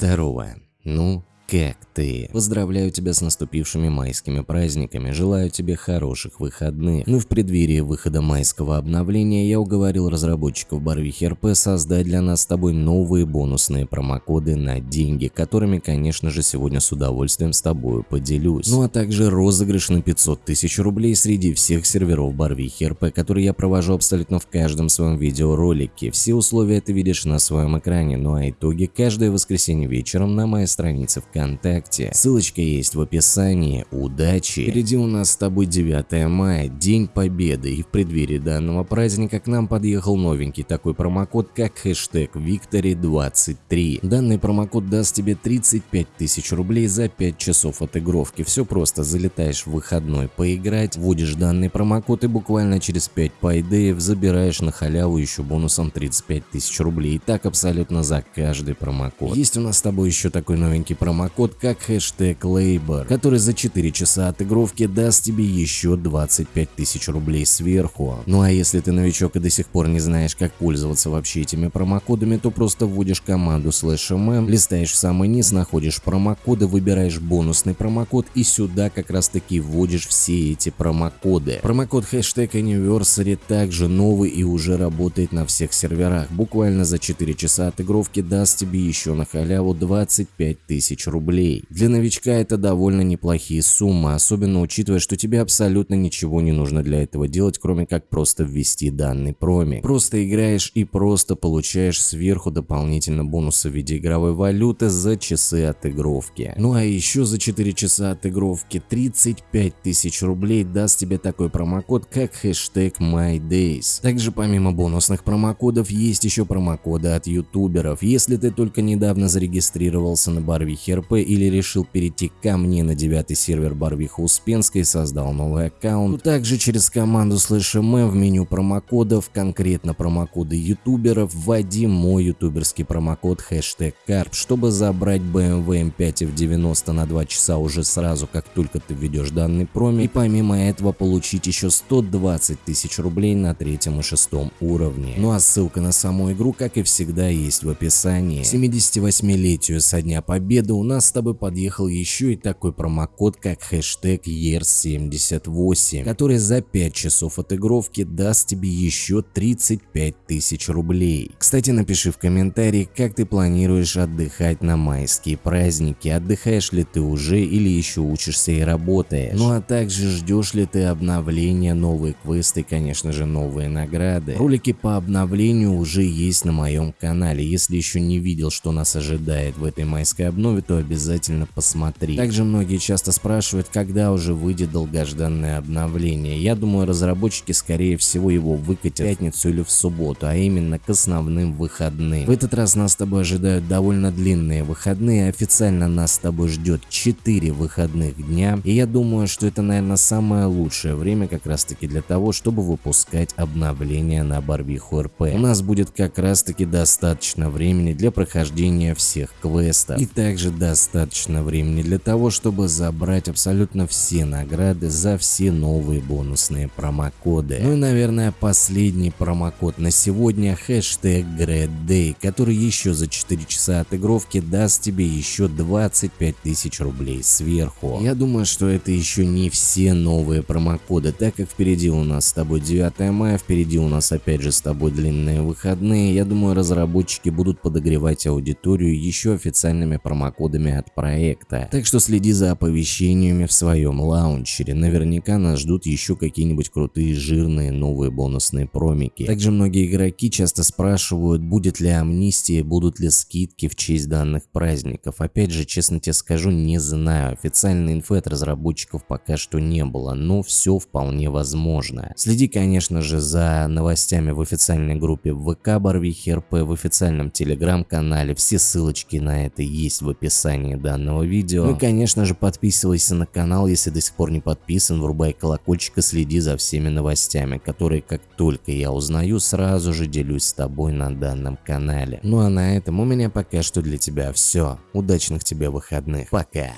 Здорово. Ну, как ты? Поздравляю тебя с наступившими майскими праздниками, желаю тебе хороших выходных. Ну в преддверии выхода майского обновления я уговорил разработчиков Барвихи РП создать для нас с тобой новые бонусные промокоды на деньги, которыми, конечно же, сегодня с удовольствием с тобой поделюсь. Ну а также розыгрыш на 500 тысяч рублей среди всех серверов Барвихи РП, которые я провожу абсолютно в каждом своем видеоролике. Все условия ты видишь на своем экране, ну а итоги каждое воскресенье вечером на моей странице ВКонтакте ВКонтакте. Ссылочка есть в описании. Удачи! Впереди у нас с тобой 9 мая, День Победы, и в преддверии данного праздника к нам подъехал новенький такой промокод, как хэштег Victory23. Данный промокод даст тебе 35 тысяч рублей за 5 часов отыгровки. Все просто, залетаешь в выходной поиграть, вводишь данный промокод и буквально через 5 пайдеев забираешь на халяву еще бонусом 35 тысяч рублей. И так абсолютно за каждый промокод. Есть у нас с тобой еще такой новенький промокод промокод как хэштег Labor, который за 4 часа отыгровки даст тебе еще 25 тысяч рублей сверху. Ну а если ты новичок и до сих пор не знаешь, как пользоваться вообще этими промокодами, то просто вводишь команду slash mm, листаешь в самый низ, находишь промокоды, выбираешь бонусный промокод и сюда как раз таки вводишь все эти промокоды. Промокод хэштег Anniversary также новый и уже работает на всех серверах. Буквально за 4 часа отыгровки даст тебе еще на халяву 25 тысяч рублей рублей. Для новичка это довольно неплохие суммы, особенно учитывая, что тебе абсолютно ничего не нужно для этого делать, кроме как просто ввести данный промик. Просто играешь и просто получаешь сверху дополнительно бонусы в виде игровой валюты за часы отыгровки. Ну а еще за 4 часа отыгровки 35 тысяч рублей даст тебе такой промокод, как хэштег MyDays. Также помимо бонусных промокодов есть еще промокоды от ютуберов. Если ты только недавно зарегистрировался на Барвихе РП или решил перейти ко мне на девятый сервер Барвиха Успенской создал новый аккаунт, то также через команду слэш.м в меню промокодов, конкретно промокоды ютуберов, вводи мой ютуберский промокод хэштег карп, чтобы забрать BMW M5 F90 на 2 часа уже сразу, как только ты введешь данный проме, и помимо этого получить еще 120 тысяч рублей на третьем и шестом уровне. Ну а ссылка на саму игру, как и всегда, есть в описании. 78-летию со дня победы у нас с тобой подъехал еще и такой промокод, как хэштег EARS78, который за 5 часов отыгровки даст тебе еще 35 тысяч рублей. Кстати, напиши в комментарии, как ты планируешь отдыхать на майские праздники, отдыхаешь ли ты уже или еще учишься и работаешь. Ну а также ждешь ли ты обновления, новые квесты конечно же новые награды. Ролики по обновлению уже есть на моем канале, если еще не видел, что нас ожидает в этой майской обнове, то обязательно посмотри. Также многие часто спрашивают, когда уже выйдет долгожданное обновление. Я думаю, разработчики скорее всего его выкатят в пятницу или в субботу, а именно к основным выходным. В этот раз нас с тобой ожидают довольно длинные выходные, официально нас с тобой ждет 4 выходных дня, и я думаю, что это, наверное, самое лучшее время как раз таки для того, чтобы выпускать обновления на Барвиху РП. У нас будет как раз таки достаточно времени для прохождения всех квестов, и также достаточно достаточно времени для того, чтобы забрать абсолютно все награды за все новые бонусные промокоды. Ну и наверное последний промокод на сегодня хэштег GreatDay, который еще за 4 часа отыгровки даст тебе еще 25 тысяч рублей сверху. Я думаю, что это еще не все новые промокоды, так как впереди у нас с тобой 9 мая, впереди у нас опять же с тобой длинные выходные. Я думаю разработчики будут подогревать аудиторию еще официальными промокодами от проекта. Так что следи за оповещениями в своем лаунчере, наверняка нас ждут еще какие-нибудь крутые жирные новые бонусные промики. Также многие игроки часто спрашивают, будет ли амнистия, будут ли скидки в честь данных праздников. Опять же, честно тебе скажу, не знаю, официальной инфы от разработчиков пока что не было, но все вполне возможно. Следи, конечно же, за новостями в официальной группе ВК Барвихи РП, в официальном телеграм-канале, все ссылочки на это есть в описании описании данного видео. Ну и конечно же подписывайся на канал, если до сих пор не подписан, врубай колокольчик и следи за всеми новостями, которые как только я узнаю, сразу же делюсь с тобой на данном канале. Ну а на этом у меня пока что для тебя все. Удачных тебе выходных. Пока.